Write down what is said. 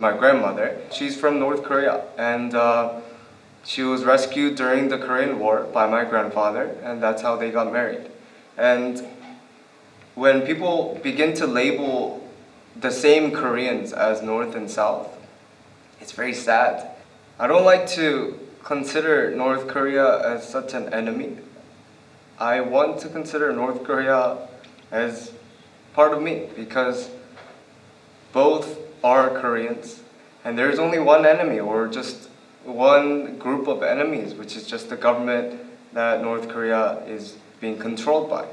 My grandmother, she's from North Korea and uh, she was rescued during the Korean War by my grandfather and that's how they got married. And when people begin to label the same Koreans as North and South, it's very sad. I don't like to consider North Korea as such an enemy. I want to consider North Korea as part of me because both are Koreans and there's only one enemy or just one group of enemies which is just the government that North Korea is being controlled by.